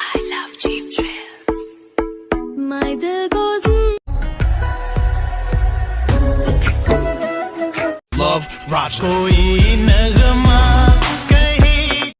I love cheap thrills. My dear goes. Love Roger. कोई नगमा कहीं.